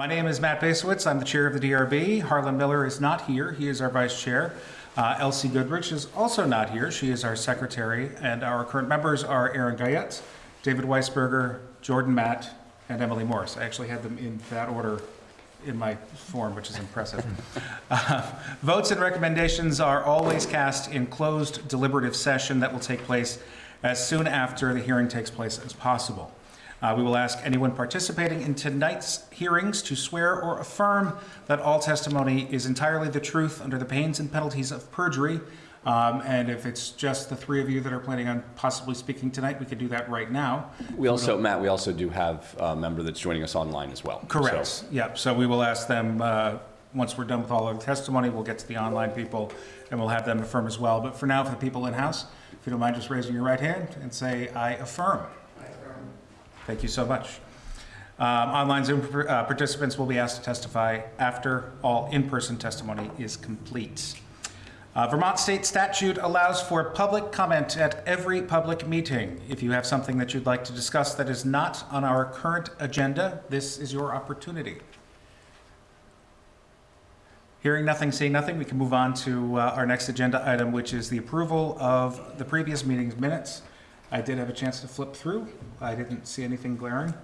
My name is Matt Basowitz. I'm the chair of the DRB. Harlan Miller is not here. He is our vice chair. Uh, Elsie Goodrich is also not here. She is our secretary. And our current members are Aaron Guyette, David Weisberger, Jordan Matt, and Emily Morris. I actually had them in that order in my form, which is impressive. Uh, Votes and recommendations are always cast in closed deliberative session that will take place as soon after the hearing takes place as possible. Uh, We will ask anyone participating in tonight's hearings to swear or affirm that all testimony is entirely the truth under the pains and penalties of perjury. Um, And if it's just the three of you that are planning on possibly speaking tonight, we could do that right now. We also, Matt, we also do have a member that's joining us online as well. Correct, So- yep, so we will ask them, uh, once we're done with all of the testimony, we'll get to the online people, and we'll have them affirm as well. But for now, for the people in-house, if you don't mind just raising your right hand and say, "I affirm." Thank you so much. Um, Online Zoom uh, participants will be asked to testify after all in-person testimony is complete. Uh, Vermont state statute allows for public comment at every public meeting. If you have something that you'd like to discuss that is not on our current agenda, this is your opportunity. Hearing nothing, seeing nothing, we can move on to uh, our next agenda item, which is the approval of the previous meeting's minutes. I did have a chance to flip through. I didn't see anything glaring.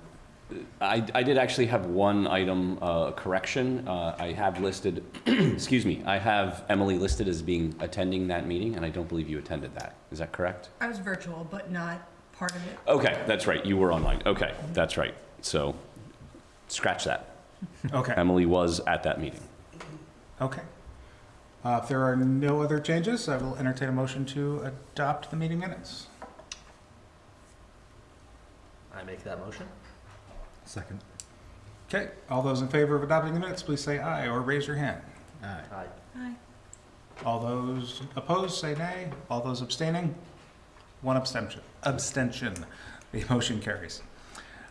I, I did actually have one item uh, correction. Uh, I have listed, excuse me, I have Emily listed as being attending that meeting, and I don't believe you attended that. Is that correct? I was virtual, but not part of it. Okay, that's right, you were online. Okay, that's right. So, scratch that. Okay, Emily was at that meeting. okay. Uh, If there are no other changes, I will entertain a motion to adopt the meeting minutes. I make that motion? Second. Okay, all those in favor of adopting the minutes, please say aye or raise your hand. Aye. Aye. Aye. All those opposed, say nay. All those abstaining? One abstention. Abstention. The motion carries.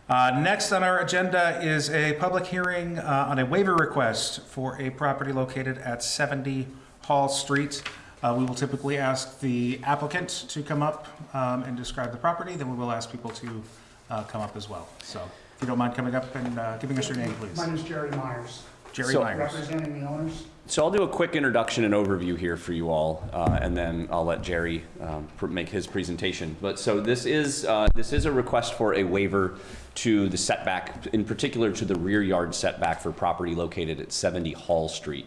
Uh, Next on our agenda is a public hearing uh, on a waiver request for a property located at 70 Hall Street. Uh, We will typically ask the applicant to come up um, and describe the property, then we will ask people to uh, come up as well. So if you don't mind coming up and uh, giving us your name, please. My name is Jerry Myers, Jerry So- Myers. representing the owners. So I'll do a quick introduction and overview here for you all, uh, and then I'll let Jerry um, pr- make his presentation. But so this is uh, this is a request for a waiver to the setback, in particular to the rear yard setback for property located at 70 Hall Street.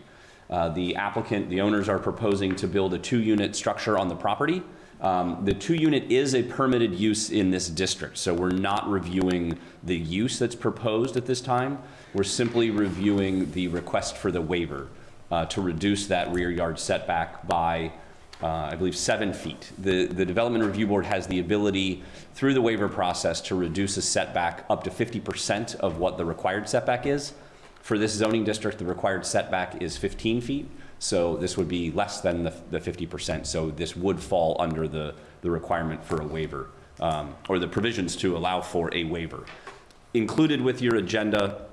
Uh, the applicant, the owners are proposing to build a two-unit structure on the property. Um, the two-unit is a permitted use in this district, so we're not reviewing the use that's proposed at this time. We're simply reviewing the request for the waiver uh, to reduce that rear yard setback by, uh, I believe, seven feet. The, the Development Review Board has the ability, through the waiver process, to reduce a setback up to 50% of what the required setback is. For this zoning district, the required setback is 15 feet, so this would be less than the the 50%. So this would fall under the, the requirement for a waiver, um, or the provisions to allow for a waiver. Included with your agenda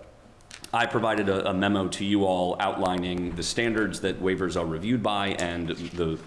I provided a a memo to you all outlining the standards that waivers are reviewed by and the,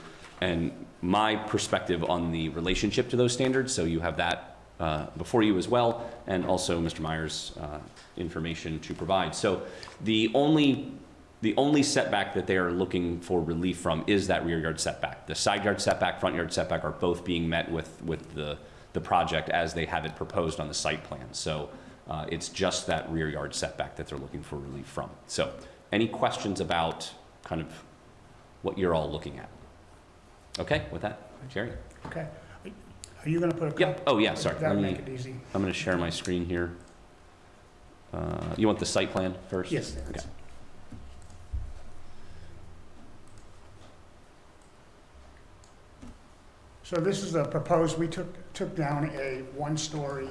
and my perspective on the relationship to those standards, so you have that uh, before you as well, and also Mr. Myers' uh, information to provide. So the only, the only setback that they are looking for relief from is that rear yard setback. The side yard setback, front yard setback are both being met with, with the, the project as they have it proposed on the site plan. So uh, It's just that rear yard setback that they're looking for relief from. So, any questions about kind of what you're all looking at? Okay, with that, Jerry? Okay. Are you gonna put a? Yep, oh, yeah, sorry. Let That'll me, make it easy. I'm going to share my screen here. Uh, You want the site plan first? Yes. Okay. So this is the proposed, we took, took down a one-story,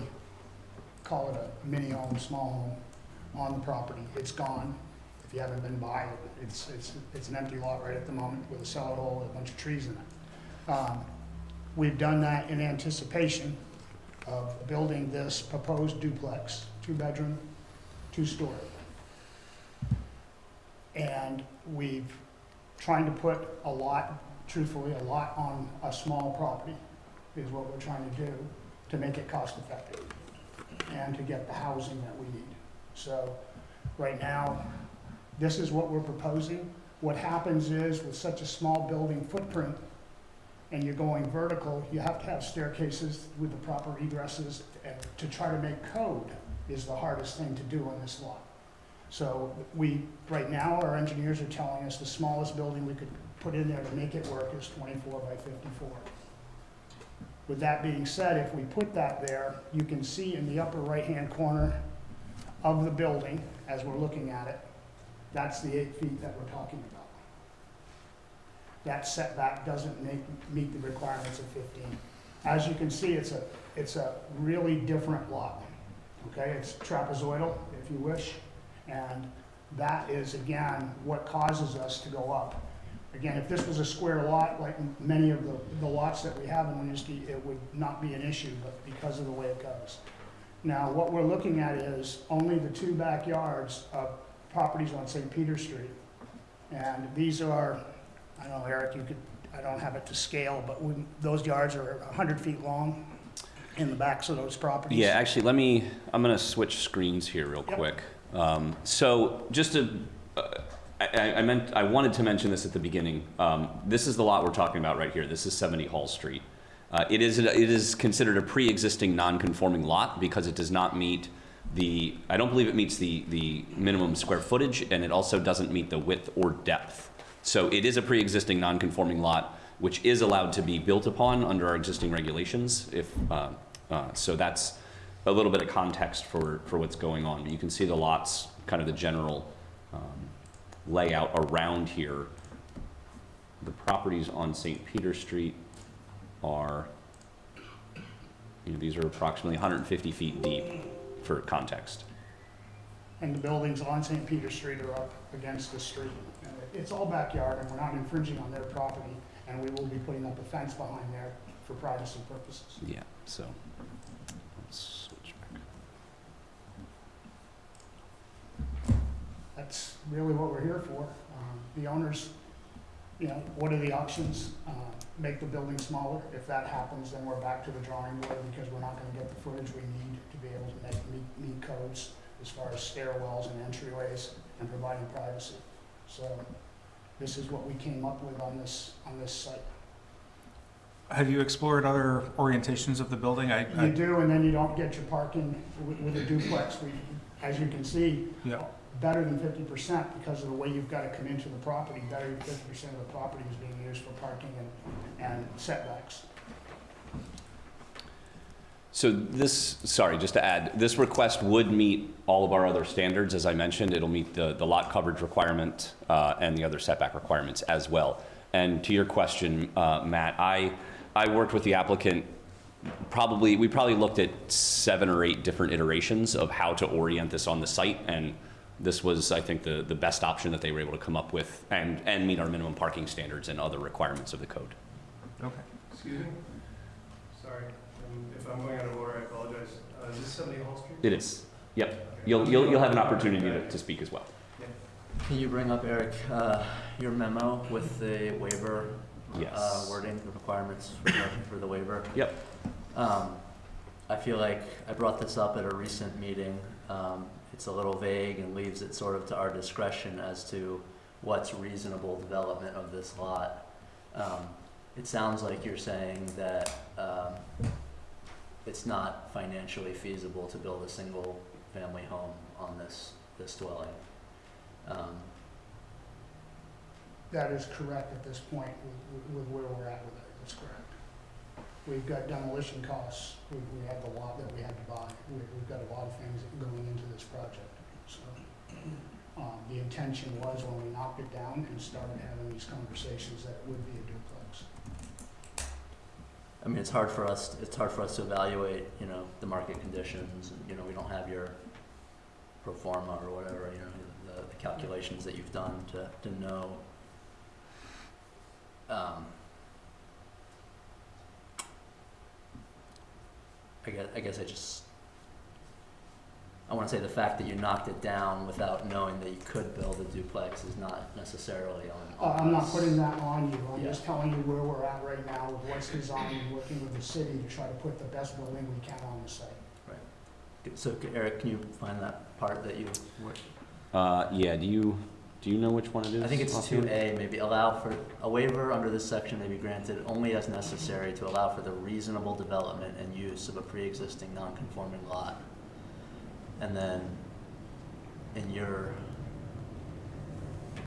call it a mini home, small home, on the property. It's gone. If you haven't been by it, it's, it's, it's an empty lot right at the moment with a cellar hole and a bunch of trees in it. Um, We've done that in anticipation of building this proposed duplex, two-bedroom, two-story. And we've trying to put a lot, truthfully, a lot on a small property is what we're trying to do to make it cost effective and to get the housing that we need. So Right now, this is what we're proposing. What happens is with such a small building footprint and you're going vertical, you have to have staircases with the proper egresses. To try to make code is the hardest thing to do on this lot. So we, right now, our engineers are telling us the smallest building we could put in there to make it work is twenty-four by fifty-four. With that being said, if we put that there, you can see in the upper right-hand corner of the building, as we're looking at it, that's the eight feet that we're talking about. That setback doesn't make, meet the requirements of fifteen. As you can see, it's a, it's a really different lot, okay? It's trapezoidal, if you wish, and that is, again, what causes us to go up. Again, if this was a square lot, like many of the, the lots that we have in Winooski, it would not be an issue, but because of the way it goes. Now, what we're looking at is only the two backyards of properties on St. Peter Street. And these are, I don't know, Eric, you could, I don't have it to scale, but we, those yards are hundred feet long in the backs of those properties. Yeah, actually, let me, I'm gonna switch screens here real Yep. quick. Um, so just to, uh, I, I- meant, I wanted to mention this at the beginning. Um, this is the lot we're talking about right here. This is 70 Hall Street. Uh, it is, it is considered a pre-existing non-conforming lot because it does not meet the, I don't believe it meets the, the minimum square footage and it also doesn't meet the width or depth. So it is a pre-existing non-conforming lot, which is allowed to be built upon under our existing regulations if, uh, uh, so that's a little bit of context for, for what's going on. But you can see the lots, kind of the general um, layout around here. The properties on St. Peter Street are, you know, these are approximately 150 feet deep for context. And the buildings on St. Peter Street are up against the street. And It's all backyard, and we're not infringing on their property, and we will be putting up a fence behind there for privacy purposes. Yeah, so. let's switch back. That's really what we're here for. Um, The owners, you know, what are the options? Uh, Make the building smaller. If that happens, then we're back to the drawing board, because we're not gonna get the footage we need to be able to make, meet, meet codes as far as stairwells and entryways and providing privacy. So this is what we came up with on this, on this site. Have you explored other orientations of the building? I, You I, do, and then you don't get your parking with, with a duplex. We, as you can see, yeah, better than fifty percent because of the way you've got to come into the property. Better than fifty percent of the property is being used for parking and, and setbacks. So this, sorry, just to add, this request would meet all of our other standards, as I mentioned. It'll meet the, the lot coverage requirement uh, and the other setback requirements as well. And to your question, uh, Matt, I, I worked with the applicant probably, we probably looked at seven or eight different iterations of how to orient this on the site. And this was, I think, the, the best option that they were able to come up with and, and meet our minimum parking standards and other requirements of the code. okay. Excuse me? Sorry, um, if I'm going out of order, I apologize. Uh, Is this 70 Hall Street? It is. Yep. Okay. You'll, you'll, you'll have an opportunity to, to speak as well. Can you bring up, Eric, uh, your memo with the waiver uh, wording, the requirements for the, for the waiver? Yep. Um, I feel like I brought this up at a recent meeting. Um, It's a little vague and leaves it sort of to our discretion as to what's reasonable development of this lot. Um, It sounds like you're saying that um, it's not financially feasible to build a single-family home on this, this dwelling. Um, That is correct at this point with, with where we're at with it. That's correct. We've got demolition costs. We, we have the lot that we had to buy. We, we've got a lot of things going into this project. So, um, the intention was when we knocked it down and started having these conversations that it would be a duplex. I mean, it's hard for us, it's hard for us to evaluate, you know, the market conditions, and, you know, we don't have your pro forma or whatever, you know, the, the calculations that you've done to, to know. Um, I guess, I guess I just, I wanna say the fact that you knocked it down without knowing that you could build a duplex is not necessarily on, Uh, on I'm not us. putting that on you, I'm Yeah. just telling you where we're at right now with what's designed and working with the city to try to put the best building we can on the site. Right. So, c- Eric, can you find that part that you were? Uh, yeah, do you, do you know which one it is? I think it's two? A, maybe allow for, a waiver under this section may be granted only as necessary to allow for the reasonable development and use of a pre-existing non-conforming lot. And then, in your,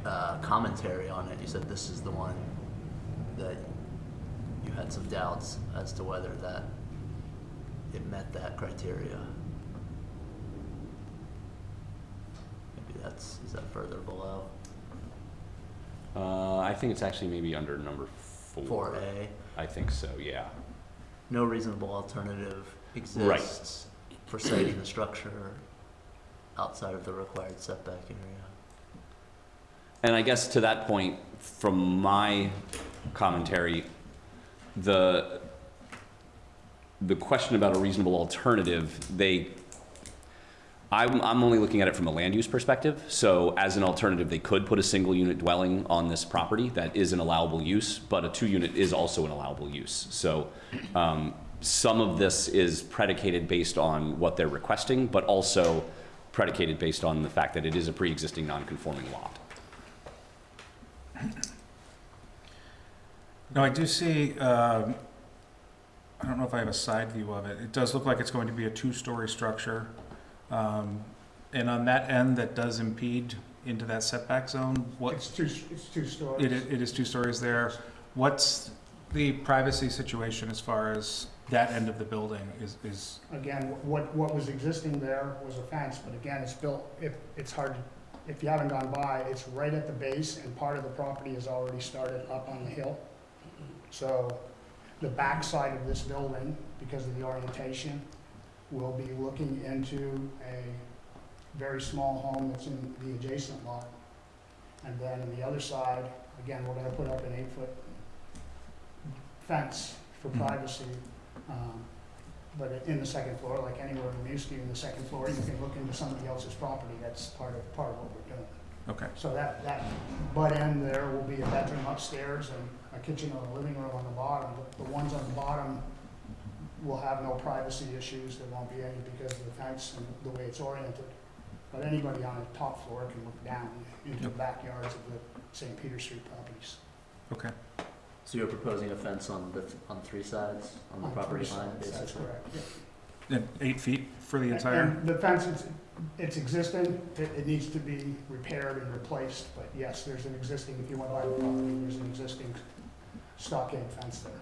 uh, commentary on it, you said this is the one that you had some doubts as to whether that, it met that criteria. That's, is that further below? Uh, I think it's actually maybe under number four. Four A, I think so, yeah. no reasonable alternative exists for siting the structure outside of the required setback area. And I guess to that point, from my commentary, the, the question about a reasonable alternative, they, I'm, I'm only looking at it from a land use perspective. So as an alternative, they could put a single unit dwelling on this property that is an allowable use, but a two unit is also an allowable use. So, um, some of this is predicated based on what they're requesting, but also predicated based on the fact that it is a pre-existing non-conforming lot. Now, I do see, um, I don't know if I have a side view of it. It does look like it's going to be a two-story structure. Um, And on that end, that does impede into that setback zone. What, It's two, it's two stories. it it is two stories there. What's the privacy situation as far as that end of the building is, is, Again, what, what was existing there was a fence, but again, it's built, if, it's hard, if you haven't gone by, it's right at the base, and part of the property is already started up on the hill. So, the backside of this building, because of the orientation, will be looking into a very small home that's in the adjacent lot. And then on the other side, again, we're gonna put up an eight-foot fence for Mhm. privacy. Um, But in the second floor, like anywhere in Winooski, in the second floor, you can look into somebody else's property, that's part of, part of what we're doing. okay, So that, that butt end there will be a bedroom upstairs and a kitchen or a living room on the bottom. The the ones on the bottom will have no privacy issues, there won't be any because of the fence and the way it's oriented. But anybody on the top floor can look down into the backyards of the St. Peter Street properties. okay. So you're proposing a fence on the, on three sides, on the On property three line, sides, That's basically? correct, yeah. And eight feet for the entire, And the fence, it's, it's existing, it, it needs to be repaired and replaced, but yes, there's an existing, if you went by the property, there's an existing stockade fence there, W-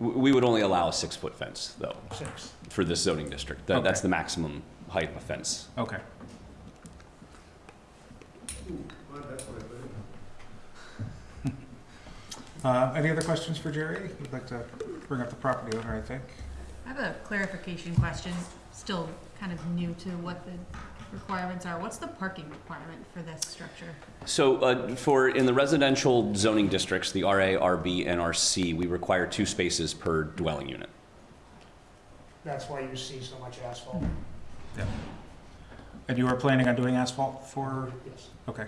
We would only allow a six-foot fence, though, six. for this zoning district. That- That's Okay. the maximum height of a fence. okay. Well, that's what I put in. Uh, Any other questions for Jerry? We'd like to bring up the property owner, I think. I have a clarification question, still kind of new to what the requirements are. What's the parking requirement for this structure? So uh, for, in the residential zoning districts, the RA, RB, and RC, we require two spaces per dwelling unit. That's why you see so much asphalt. Yeah. And you are planning on doing asphalt for, Yes. okay.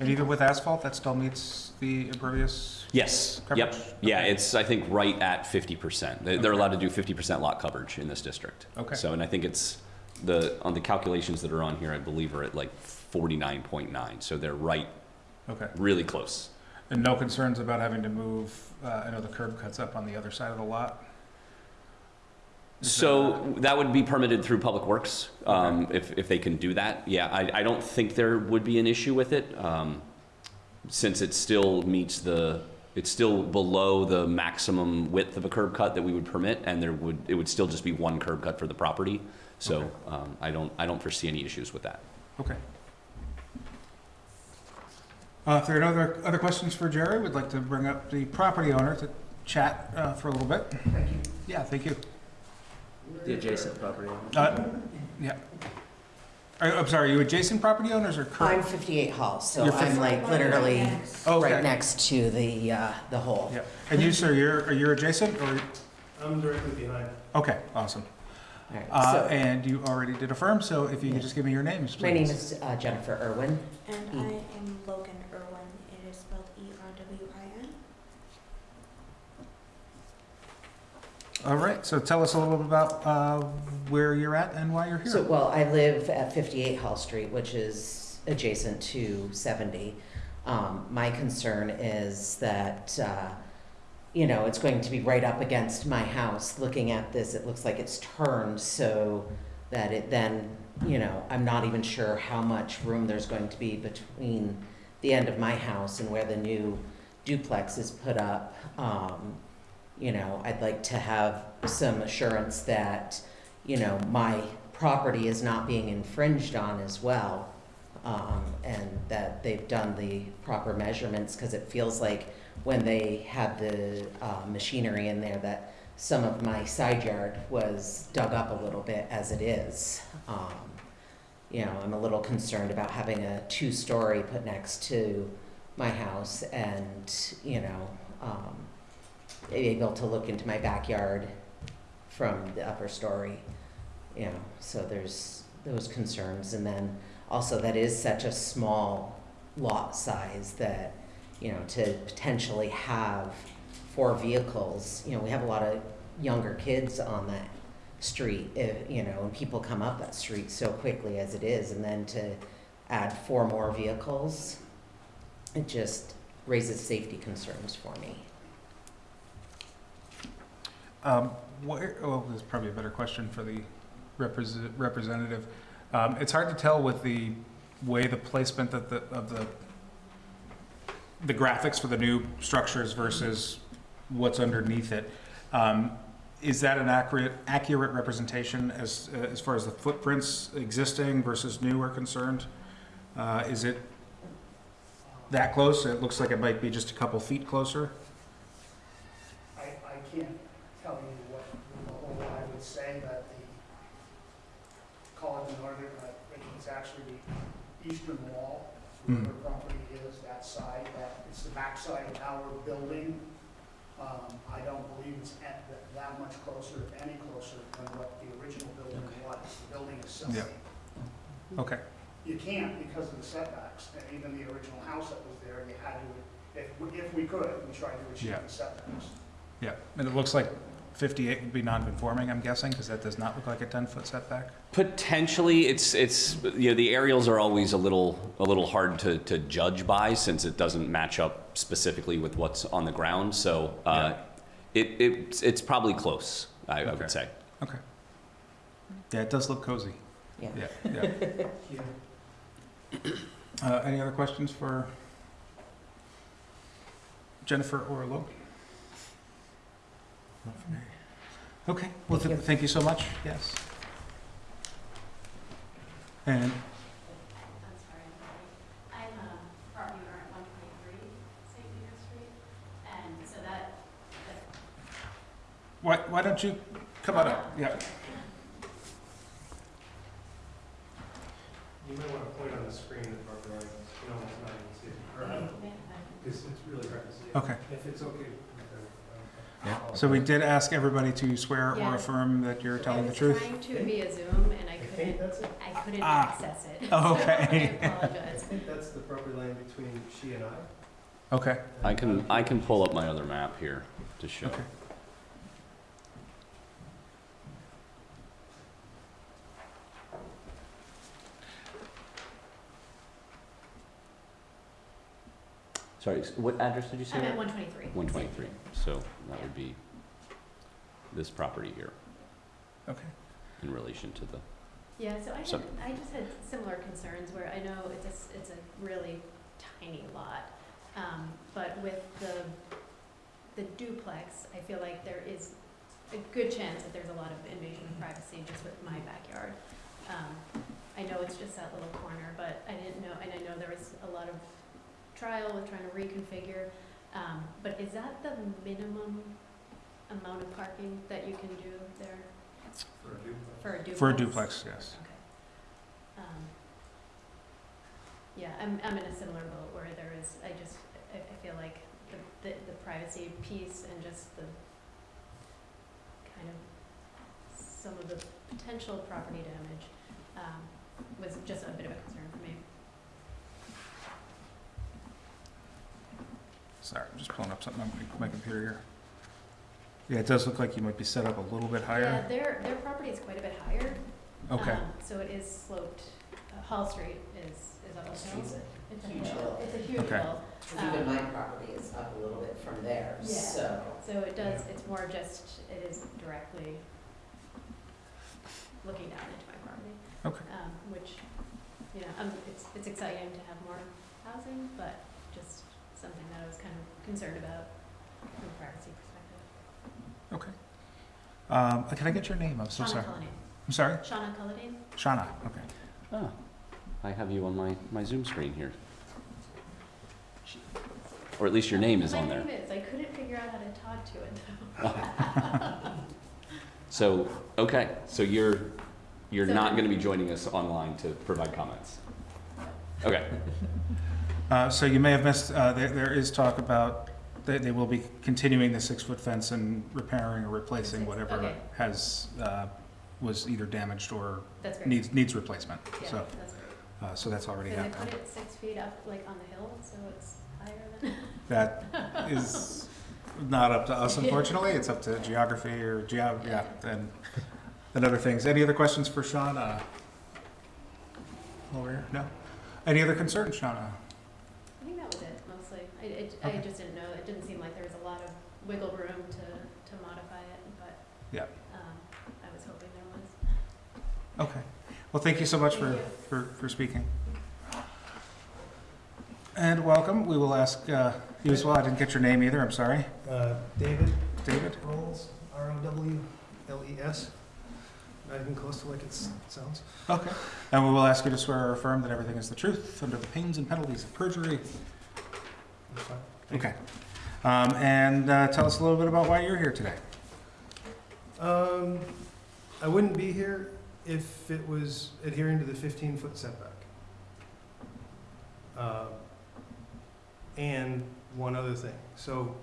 And even with asphalt, that still meets the impervious? Yes, yep. Coverage? Yeah, it's, I think, right at 50%. They- They're allowed to do 50% lot coverage in this district. Okay. So, and I think it's, the, on the calculations that are on here, I believe are at like 49.9. So they're right, Okay. really close. And no concerns about having to move, uh, I know the curb cuts up on the other side of the lot? Is So that would be permitted through Public Works, um, if, if they can do that. Yeah, I, I don't think there would be an issue with it, um, since it still meets the, it's still below the maximum width of a curb cut that we would permit, and there would, it would still just be one curb cut for the property. So, Okay. um, I don't, I don't foresee any issues with that. Okay. Uh, If there are no other, other questions for Jerry, we'd like to bring up the property owner to chat uh, for a little bit. Thank you. Yeah, thank you. The adjacent property owner? Uh, Yeah. Are- I'm sorry, are you adjacent property owners or I'm current? 58 Hall, so You're I'm fif- like literally Okay. right next to the, uh, the hole. Yeah. And you, sir, you're, are you adjacent or, I'm directly behind. okay, awesome. All right, Uh, so And you already did affirm, so if you could just give me your names, please. My name is uh, Jennifer Irwin. And E. I am Logan Irwin. It is spelled E R W I N. All right, so tell us a little bit about uh, where you're at and why you're here. So, well, I live at 58 Hall Street, which is adjacent to 70. Um, my concern is that, uh, you know, it's going to be right up against my house. Looking at this, it looks like it's turned so that it then, you know, I'm not even sure how much room there's going to be between the end of my house and where the new duplex is put up. Um, you know, I'd like to have some assurance that, you know, my property is not being infringed on as well. Um, and that they've done the proper measurements, because it feels like when they had the, uh, machinery in there, that some of my side yard was dug up a little bit as it is. Um, you know, I'm a little concerned about having a two-story put next to my house and, you know, um, able to look into my backyard from the upper story, you know, so there's those concerns. And then also that is such a small lot size that, you know, to potentially have four vehicles, you know, we have a lot of younger kids on that street, if, you know, and people come up that street so quickly as it is, and then to add four more vehicles, it just raises safety concerns for me. Um, Where, well, this is probably a better question for the represent- representative. Um, It's hard to tell with the way the placement of the, of the, the graphics for the new structures versus what's underneath it. Um, Is that an accurate, accurate representation as, as far as the footprints existing versus new are concerned? Uh, Is it that close? It looks like it might be just a couple feet closer. I, I can't tell you what, what I would say that the, call it the northern, uh, it's actually the eastern wall, where Hmm. the property is, that side, that, it's the backside of our building. Um, I don't believe it's at that, that much closer, if any closer than what the original building was. The building is Yeah. Okay. You can't because of the setbacks, and even the original house that was there, you had to, if, we- if we could, we tried to achieve Yeah. the setbacks. Yeah, and it looks like 58 would be non-conforming, I'm guessing, because that does not look like a 10-foot setback? Potentially, it's, it's, you know, the aerials are always a little, a little hard to, to judge by since it doesn't match up specifically with what's on the ground, so, uh, it, it's, it's probably close, I, I Okay. would say. Okay. Yeah, it does look cozy. Yeah. Yeah, yeah. Uh, Any other questions for Jennifer or Lo? Okay, well, Thank you. thank you so much, yes. And, I'm sorry, I'm I'm a property owner at one twenty-three St. Peter Street, and so that, that- why, why don't you come on up? Yeah. You might want to point on the screen the property line, you know, it's not even see it. Or, Because it's really hard to see. Okay. If it's okay. With everyone. So we did ask everybody to swear or Yeah. affirm that you're telling the I truth? was trying to via Zoom, and I I think couldn't, that's. I couldn't Ah. access it. Oh, So okay. I I apologize. think that's the property line between she and I. Okay, I can, I can pull up my other map here to show. okay. Sorry, s- what address did you say? I'm at one twenty-three. 123, so that would be this property here Okay. in relation to the, Yeah, so I So- had, I just had similar concerns where I know it's a, s- it's a really tiny lot. Um, but with the, the duplex, I feel like there is a good chance that there's a lot of invasion of privacy just with my backyard. Um, I know it's just that little corner, but I didn't know, and I know there was a lot of trial with trying to reconfigure. Um, but is that the minimum amount of parking that you can do there For a duplex. for a duplex? For a duplex, yes. Okay. Um, Yeah, I'm, I'm in a similar boat where there is, I just, I, I feel like the, the, the privacy piece and just the kind of, some of the potential property damage, um, was just a bit of a concern for me. Sorry, I'm just pulling up something on my- my computer here. Yeah, it does look like you might be set up a little bit Yeah, higher. their, their property is quite a bit higher. Okay, Um, So it is sloped, uh, Hall Street is, is up a hill. Street's It's a huge hill, hill. it's a huge Okay. hill. Because even my property is up a little bit from there, Yeah. so. So it does, it's more just, it is directly looking down into my property. Okay. Um, which, you know, um, it's, it's exciting to have more housing, but just something that I was kind of concerned about from a privacy perspective. okay. Um, can I get your name? I'm so Shauna sorry. Cullinane. I'm sorry? Shauna Cullinane? Shauna, okay. Ah, I have you on my, my Zoom screen here. Or at least your name is on there. My name is, I couldn't figure out how to talk to it though. So, okay, so you're, you're So- not gonna be joining us online to provide comments? Okay, Uh, so you may have missed, uh, there, there is talk about, they, they will be continuing the six-foot fence and repairing or replacing Six, whatever okay. has, uh, was either damaged or That's great. needs, needs replacement. Yeah, So, that's great. uh, so that's already Because they happened. put it six feet up, like on the hill, so it's higher than. That is not up to us unfortunately, it's up to geography or geo, yeah, and, and other things. Any other questions for Shauna? Lawyer, no? Any other concerns, Shauna? I think that was it mostly. I, it, I Okay. just didn't know, it didn't seem like there was a lot of wiggle room to, to modify it, but. Yeah. Um, I was hoping there was. Okay. Well, thank you so much Thank for, you. for, for speaking. And welcome. We will ask, uh, you as well. I didn't get your name either. I'm sorry. Uh, David David? Rolls, R O W L E S. Not even close to like it s- sounds. Okay. And we will ask you to swear or affirm that everything is the truth under the pains and penalties of perjury. That's fine. Okay. Um, and, uh, tell us a little bit about why you're here today. Um, I wouldn't be here if it was adhering to the fifteen foot setback. Uh, And one other thing, so,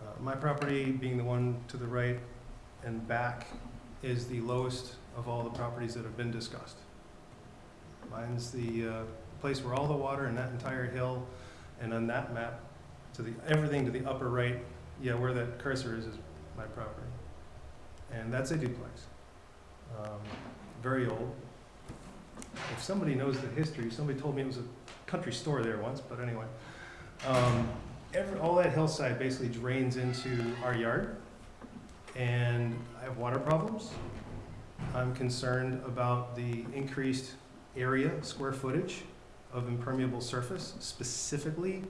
uh, my property being the one to the right and back is the lowest of all the properties that have been discussed. Mine's the, uh, place where all the water in that entire hill, and on that map, to the, everything to the upper right, yeah, where that cursor is, is my property and that's a duplex. Um, Very old. If somebody knows the history, somebody told me it was a country store there once, but anyway. Um, Every, all that hillside basically drains into our yard, and I have water problems. I'm concerned about the increased area, square footage of impermeable surface, specifically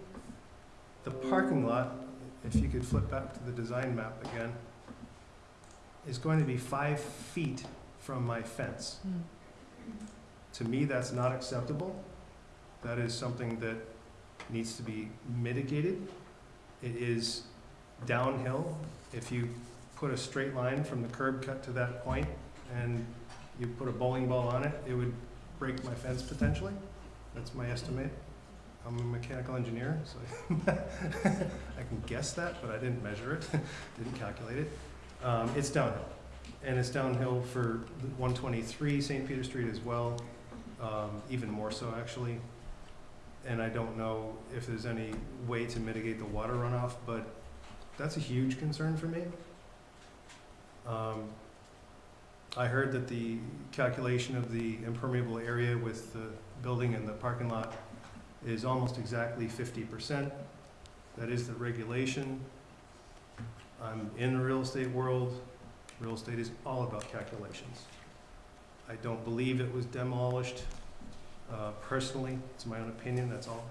the parking lot, if you could flip back to the design map again is going to be five feet from my fence. Hmm. To me, that's not acceptable. That is something that needs to be mitigated. It is downhill. If you put a straight line from the curb cut to that point and you put a bowling ball on it, it would break my fence potentially. That's my estimate. I'm a mechanical engineer, so I can guess that, but I didn't measure it, didn't calculate it. Um, it's downhill, and it's downhill for one twenty-three St. Peter Street as well, um, even more so actually. And I don't know if there's any way to mitigate the water runoff, but that's a huge concern for me. Um, I heard that the calculation of the impermeable area with the building and the parking lot is almost exactly fifty percent. That is the regulation. I'm in the real estate world. Real estate is all about calculations. I don't believe it was demolished, uh, personally, it's my own opinion, that's all.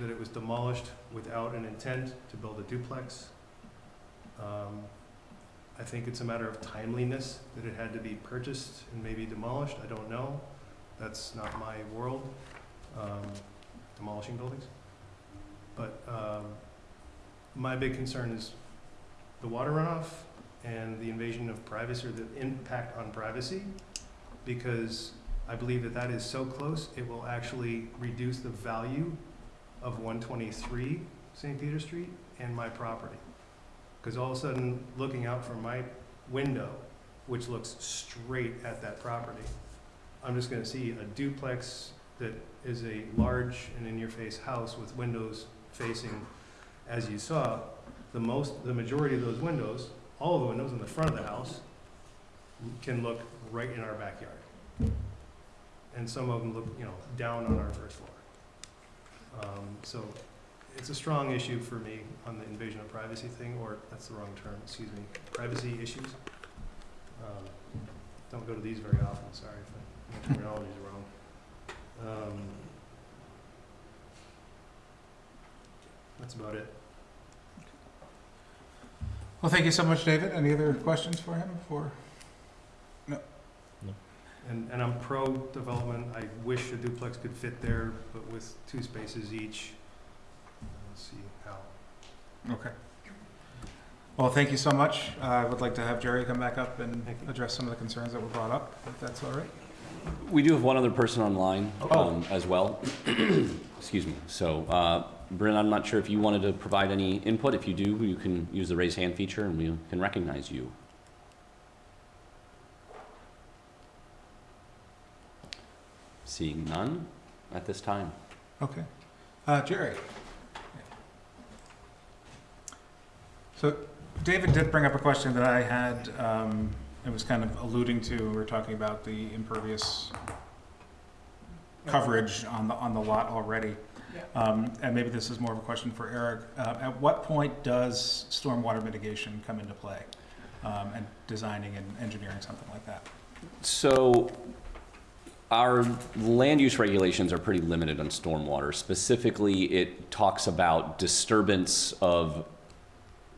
That it was demolished without an intent to build a duplex. Um, I think it's a matter of timeliness, that it had to be purchased and maybe demolished, I don't know. That's not my world, um, demolishing buildings. But, um, my big concern is the water runoff and the invasion of privacy, or the impact on privacy, because I believe that that is so close, it will actually reduce the value of one twenty-three St. Peter Street and my property. Because all of a sudden, looking out from my window, which looks straight at that property, I'm just gonna see a duplex that is a large and in-your-face house with windows facing, as you saw, the most, the majority of those windows, all of the windows in the front of the house can look right in our backyard. And some of them look, you know, down on our first floor. Um, so it's a strong issue for me on the invasion of privacy thing, or that's the wrong term, excuse me, privacy issues. Um, Don't go to these very often, sorry if my terminology's wrong. Um, That's about it. Well, thank you so much, David. Any other questions for him before? And, and I'm pro-development. I wish a duplex could fit there, but with two spaces each. Let's see how. Okay. Well, thank you so much. Uh, I would like to have Jerry come back up and Thank you. address some of the concerns that were brought up, if that's all right. We do have one other person online Oh. um, as well. Excuse me. So, uh, Bryn, I'm not sure if you wanted to provide any input. If you do, you can use the raise hand feature and we can recognize you. Seeing none at this time. Okay. Uh, Jerry? So David did bring up a question that I had, um, it was kind of alluding to, we were talking about the impervious coverage on the, on the lot already. Um, and maybe this is more of a question for Eric. Uh, at what point does stormwater mitigation come into play? Um, and designing and engineering something like that? So our land use regulations are pretty limited on stormwater. Specifically, it talks about disturbance of,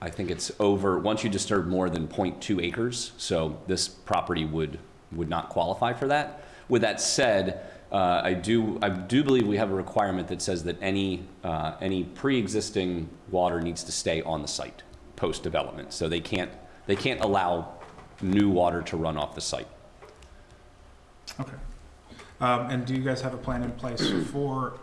I think it's over, once you disturb more than 0.2 acres, so this property would, would not qualify for that. With that said, uh, I do, I do believe we have a requirement that says that any, uh, any pre-existing water needs to stay on the site post-development. So they can't, they can't allow new water to run off the site. Okay. Um, and do you guys have a plan in place for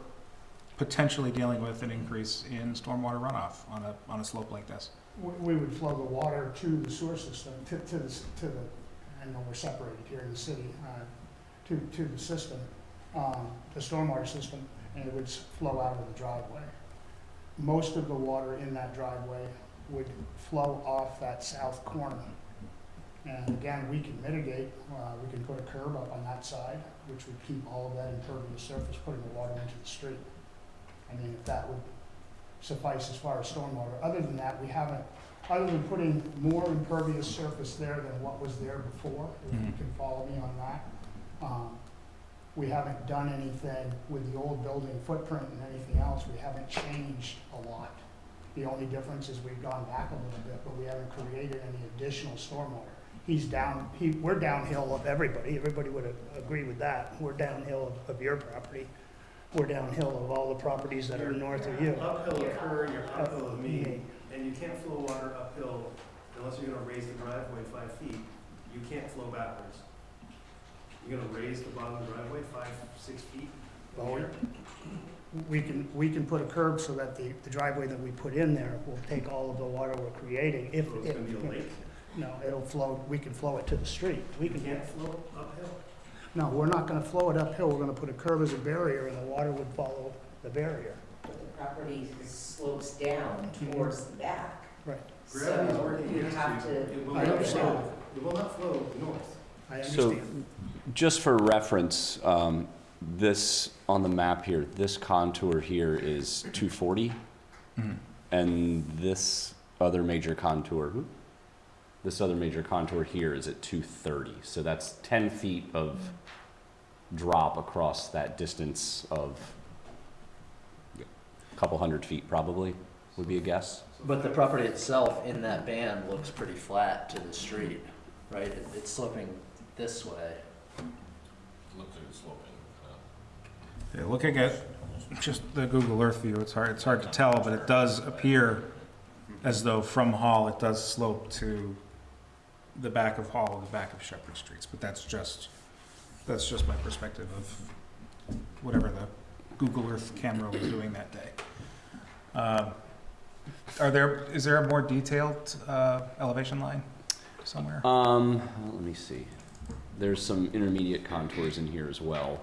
potentially dealing with an increase in stormwater runoff on a, on a slope like this? We, would flow the water to the sewer system, to, to the, to the, I know we're separated here in the city, uh, to, to the system, um, the stormwater system, and it would flow out of the driveway. Most of the water in that driveway would flow off that south corner. And again, we can mitigate, uh, we can put a curb up on that side, which would keep all of that impervious surface, putting the water into the street. I mean, if that would suffice as far as stormwater. Other than that, we haven't, other than putting more impervious surface there than what was there before, if you Mhm. can follow me on that. um, We haven't done anything with the old building footprint and anything else, we haven't changed a lot. The only difference is we've gone back a little bit, but we haven't created any additional stormwater. He's down, he, we're downhill of everybody, everybody would a- agree with that. We're downhill of, of your property. We're downhill of all the properties that are north of you. Uphill of her, you're uphill of me, Me. and you can't flow water uphill unless you're gonna raise the driveway five feet. You can't flow backwards. You're gonna raise the bottom of the driveway five, six feet from Well, here. We can, we can put a curb so that the, the driveway that we put in there will take all of the water we're creating. If, So it's if, gonna be a lake. no, it'll flow, we can flow it to the street. We You can, can't flow uphill. No, we're not gonna flow it uphill, we're gonna put a curve as a barrier and the water would follow the barrier. But the property slopes down towards the back. Right. Gravity's So working you against have you. to. It will I not understand. flow, it will not flow north. I So- understand. Just for reference, um, this, on the map here, this contour here is 240, Mhm. and this other major contour, whoop, this other major contour here is at 230. So that's 10 feet of drop across that distance of a couple hundred feet probably, would be a guess. But the property itself in that band looks pretty flat to the street, right? It- It's sloping this way. Looks like it's sloping. uh, Yeah, looking at just the Google Earth view, it's hard, it's hard to tell, but it does appear as though from Hall, it does slope to the back of Hall and the back of St. Peter Streets, but that's just, that's just my perspective of whatever the Google Earth camera was doing that day. Um, Are there, is there a more detailed uh, elevation line somewhere? Um, well, let me see. There's some intermediate contours in here as well.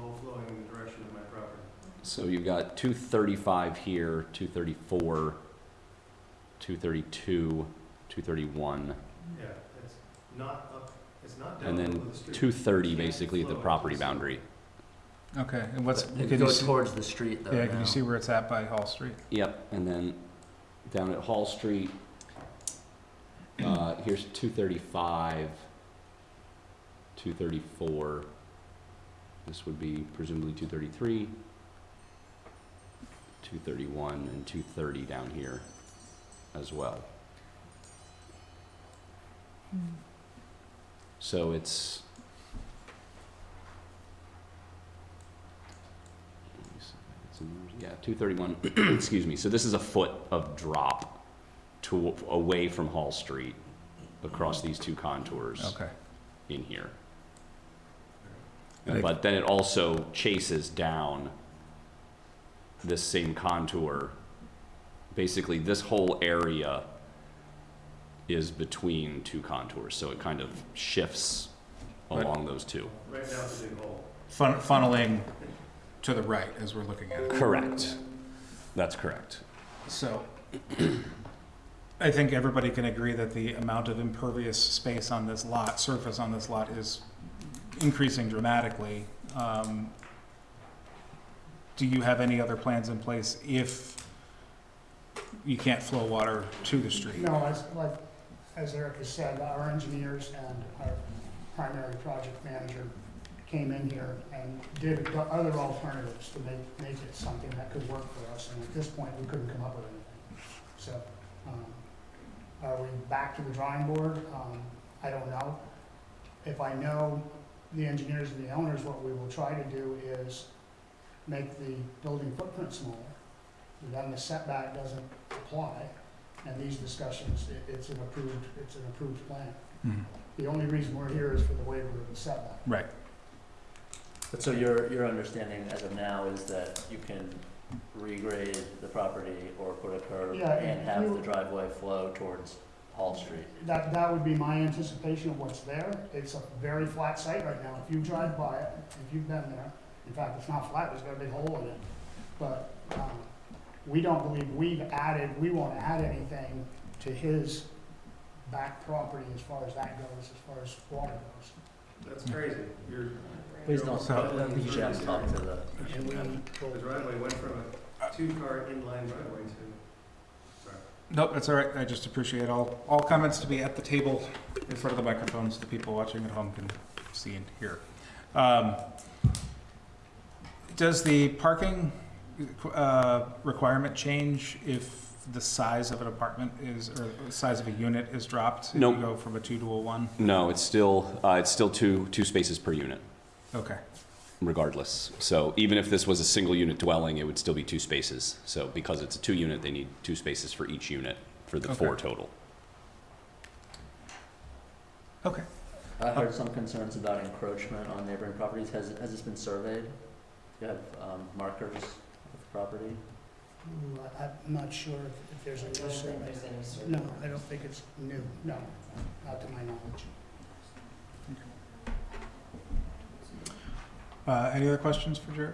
All flowing in the direction of my property. So you've got 235 here, 234 232, 231, Yeah, it's not up, it's not down and the then of the street. 230 basically at the property boundary. Okay, and what's, But can It you goes see, towards the street though yeah, can now. you see where it's at by Hall Street? Yep, and then down at Hall Street, uh, here's 235, 234. This would be presumably 233, 231, and 230 down here as well. So it's. let me see if it's in there. Yeah, two thirty-one, excuse me, so this is a foot of drop to, away from Hall Street across these two contours Okay, in here. But then it also chases down this same contour. Basically, this whole area is between two contours, so it kind of shifts Right. along those two. Right now it's a big hole. Fun- funneling to the right as we're looking at it. Correct. That's correct. So, I think everybody can agree that the amount of impervious space on this lot, surface on this lot is increasing dramatically. Um, Do you have any other plans in place if you can't flow water to the street? No, as, like, as Eric has said, our engineers and our primary project manager came in here and did the other alternatives to make, make it something that could work for us, and at this point, we couldn't come up with anything. So, um, are we back to the drawing board? Um, I don't know. If I know the engineers and the owners, what we will try to do is make the building footprint smaller, then the setback doesn't apply, and these discussions, it, it's an approved, it's an approved plan. Mhm. The only reason we're here is for the waiver of the setback. Right, But so your, your understanding as of now is that you can regrade the property or put a curb Yeah, and if have you- the driveway flow towards Hall Street? That, that would be my anticipation of what's there. It's a very flat site right now. If you drive by it, if you've been there, in fact, it's not flat, there's got a big hole in it. But, um, we don't believe we've added, we won't add anything to his back property as far as that goes, as far as water goes. That's crazy. You're. Please don't, So- you should have to talk to the. And we The driveway went from a two-car inline driveway to, sorry. nope, that's all right, I just appreciate all, all comments to be at the table in front of the microphones, so the people watching at home can see and hear. Um, Does the parking uh, requirement change if the size of an apartment is, or the size of a unit is dropped? If Nope. you go from a two to a one? No, it's still, uh, it's still two, two spaces per unit. Okay, regardless. So even if this was a single unit dwelling, it would still be two spaces. So because it's a two unit, they need two spaces for each unit for the four Okay. total. okay. I heard some concerns about encroachment on neighboring properties. Has, has this been surveyed? Do you have, um, markers of the property? Ooh, I- I'm not sure if- if there's a new survey. there's any survey. No, I don't think it's new, no, not to my knowledge. Uh, Any other questions for Jerry?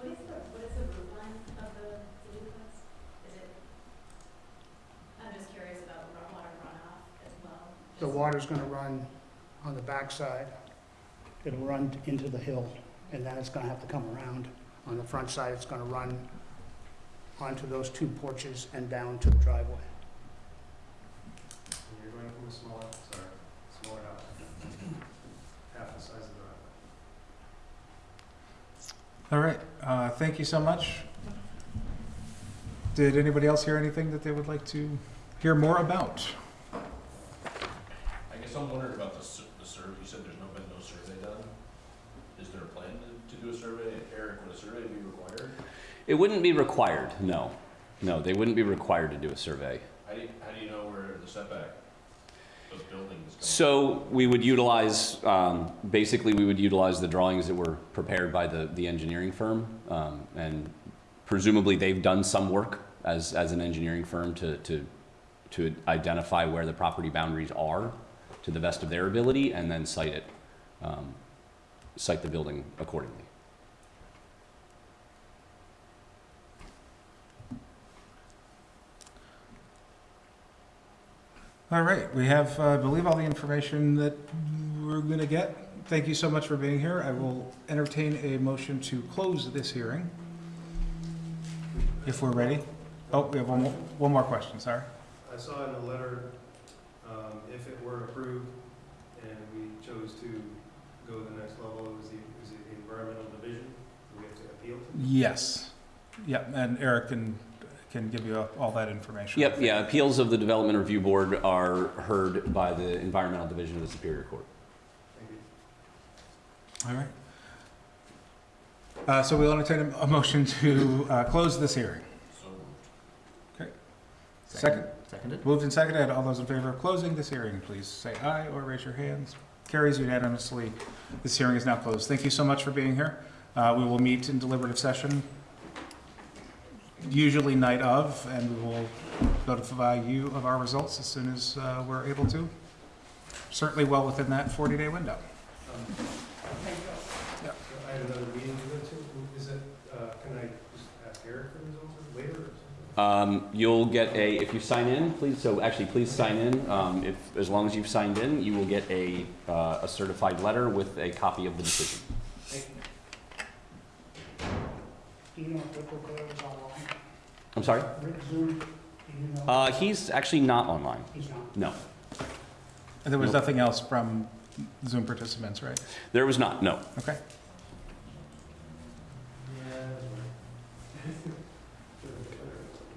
What is the, what is the root line of the duplex? Is it, I'm just curious about run- water runoff as well. The Just- water's gonna run on the backside. It'll run into the hill, and then it's gonna have to come around. On the front side, it's gonna run onto those two porches and down to the driveway. And you're going from a smaller, sorry, smaller house. Half the size of the driveway. All right, uh, thank you so much. Did anybody else hear anything that they would like to hear more about? I guess I'm wondering about the, s- the survey, you said there's no, been no survey done? Is there a plan to, to do a survey? Eric, would a survey be required? It wouldn't be required, no. No, they wouldn't be required to do a survey. How do you, how do you know where the setback of buildings comes? So we would utilize, um, basically, we would utilize the drawings that were prepared by the, the engineering firm. Um, and presumably, they've done some work as, as an engineering firm to, to, to identify where the property boundaries are to the best of their ability and then site it, um, site the building accordingly. All right, we have, uh, I believe, all the information that we're going to get. Thank you so much for being here. I will entertain a motion to close this hearing. If we're ready. Oh, we have one more, one more question, sorry. I saw in the letter, um, if it were approved and we chose to go to the next level, is the, is it the environmental division? Do we have to appeal to? Yes. Yep, and Eric can, can give you all that information. Yep, yeah, appeals of the Development Review Board are heard by the Environmental Division of the Superior Court. Thank you. All right. Uh, So we'll entertain a- a motion to uh, close this hearing. So moved. Second. Seconded? Moved and seconded. All those in favor of closing this hearing, please say aye or raise your hands. Carries unanimously. This hearing is now closed. Thank you so much for being here. Uh, We will meet in deliberative session, usually night of, and we will notify you of our results as soon as uh, we're able to. Certainly well within that 40-day window. Um, Yeah. I have another meeting to go to. Is it, uh, can I just ask Eric for the results later or something? Um, You'll get a, if you sign in, please, so actually, please sign in. Um, If, as long as you've signed in, you will get a, uh, a certified letter with a copy of the decision. Do you know if Rick O'Clair is online? I'm sorry? Rick Zoom, do you know? Uh, He's actually not online, He's not. no. And there was Nope. nothing else from Zoom participants, right? There was not, no. Okay.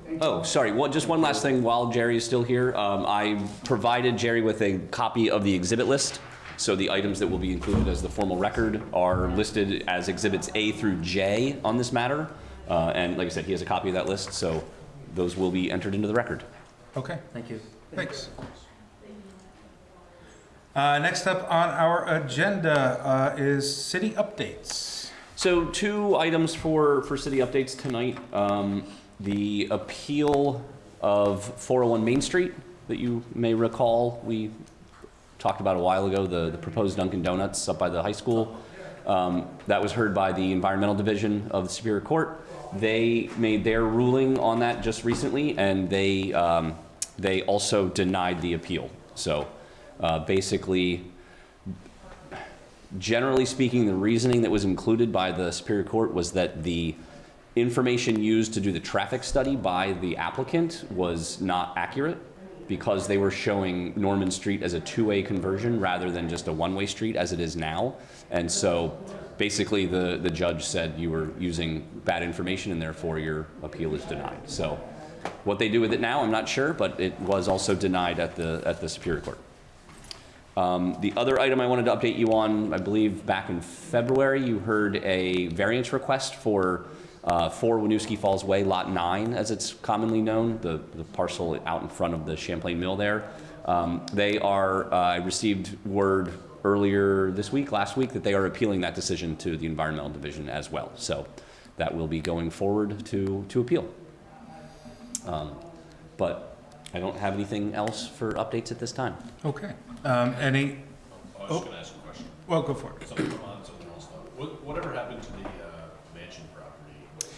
Thank you. Oh, sorry, one, just one last thing while Jerry is still here. Um, I provided Jerry with a copy of the exhibit list. So the items that will be included as the formal record are listed as exhibits A through J on this matter. Uh, and like I said, he has a copy of that list, so those will be entered into the record. Okay. Thank you. Thanks. Uh, Next up on our agenda uh, is city updates. So two items for, for city updates tonight. Um, the appeal of 401 Main Street that you may recall, we talked about a while ago, the, the proposed Dunkin' Donuts up by the high school. Um, that was heard by the Environmental Division of the Superior Court. They made their ruling on that just recently, and they, um, they also denied the appeal. So uh, basically, generally speaking, the reasoning that was included by the Superior Court was that the information used to do the traffic study by the applicant was not accurate because they were showing Norman Street as a two-way conversion rather than just a one-way street as it is now. And so basically the, the judge said you were using bad information and therefore your appeal is denied. So what they do with it now, I'm not sure, but it was also denied at the, at the Superior Court. Um, The other item I wanted to update you on, I believe back in February, you heard a variance request for uh, 4 Winooski Falls Way, Lot 9, as it's commonly known, the the parcel out in front of the Champlain Mill there. Um, They are, uh, I received word earlier this week, last week, that they are appealing that decision to the Environmental Division as well. So that will be going forward to, to appeal. Um, But I don't have anything else for updates at this time. Okay. Um, Any, I was Oh. just gonna ask a question. well, go for it. Something on something else though. What, whatever happened to the, uh, mansion property?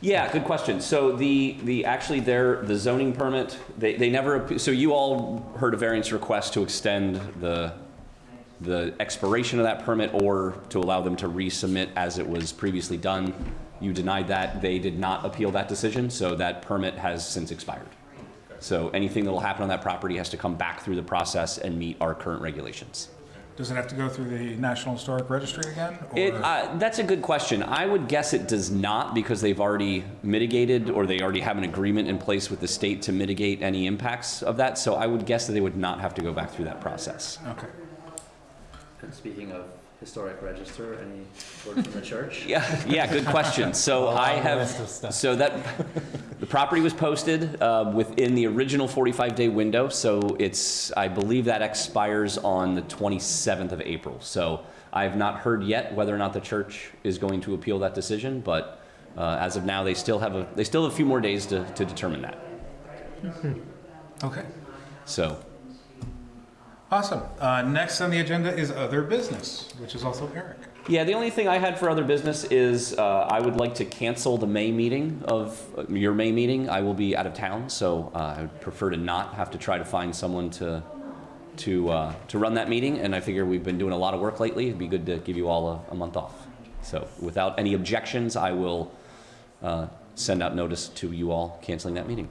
Yeah, good question. So the, the, actually their, the zoning permit, they, they never, so you all heard a variance request to extend the, the expiration of that permit or to allow them to resubmit as it was previously done. You denied that. They did not appeal that decision, so that permit has since expired. So anything that'll happen on that property has to come back through the process and meet our current regulations. Does it have to go through the National Historic Registry again? It, uh, that's a good question. I would guess it does not because they've already mitigated or they already have an agreement in place with the state to mitigate any impacts of that. So I would guess that they would not have to go back through that process. Okay. And speaking of historic register, any word from the church? Yeah, yeah, good question. So I have, so that, the property was posted uh, within the original 45-day window. So it's, I believe that expires on the 27th of April. So I have not heard yet whether or not the church is going to appeal that decision, but uh, as of now, they still have a, they still have a few more days to, to determine that. Okay. So, Awesome. Uh, next on the agenda is other business, which is also Eric. Yeah, the only thing I had for other business is uh, I would like to cancel the May meeting of uh, your May meeting. I will be out of town, so uh, I would prefer to not have to try to find someone to to uh, to run that meeting. And I figure we've been doing a lot of work lately. It'd be good to give you all a, a month off. So without any objections, I will uh, send out notice to you all canceling that meeting.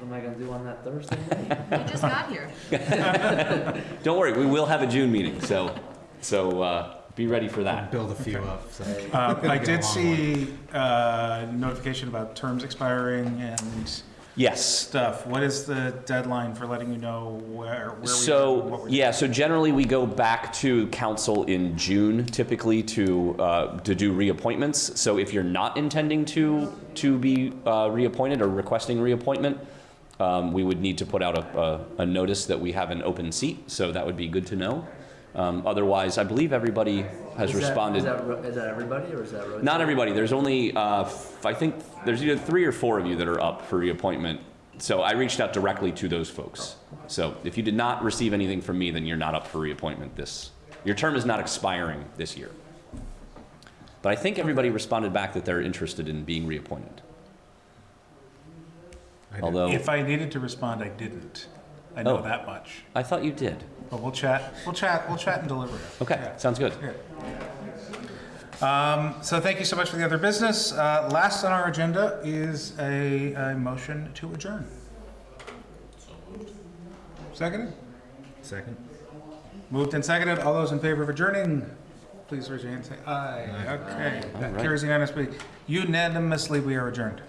What am I gonna do on that Thursday? You just got here. Don't worry, we will have a June meeting, so so uh, be ready for that. Build a few up, so. Uh, I did along see uh, notification about terms expiring and Yes. stuff. What is the deadline for letting you know where, where we? So, what we're yeah, so generally we go back to council in June typically to, uh, to do reappointments. So if you're not intending to, to be uh, reappointed or requesting reappointment, um, we would need to put out a, a, a notice that we have an open seat, so that would be good to know. Um, Otherwise, I believe everybody has Is that- responded. Is that, that everybody or is that rotating? Not everybody. There's only, uh, f- I think, there's either three or four of you that are up for reappointment. So I reached out directly to those folks. So if you did not receive anything from me, then you're not up for reappointment this, your term is not expiring this year. But I think everybody responded back that they're interested in being reappointed. I. Although, If I needed to respond, I didn't. I know Oh. that much. I thought you did. But we'll chat, we'll chat, we'll chat and deliver it. Okay, Yeah. sounds good. Um, so thank you so much for the other business. Uh, last on our agenda is a, a motion to adjourn. Seconded? Second? Moved and seconded. All those in favor of adjourning, please raise your hand and say aye. Okay, that All right. carries unanimously. Unanimously, we are adjourned.